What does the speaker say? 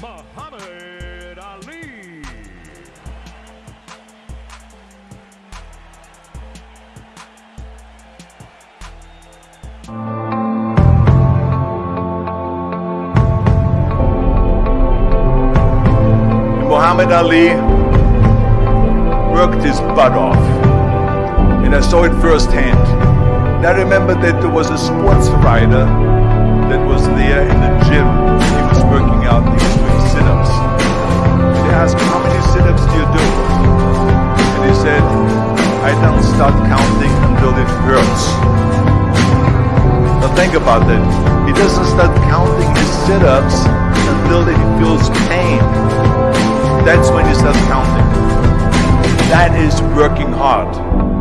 Muhammad Ali. Muhammad Ali worked his butt off. And I saw it firsthand. And I remember that there was a sports writer that was there in the think about that. He doesn't start counting his sit-ups until he feels pain. That's when he starts counting. That is working hard.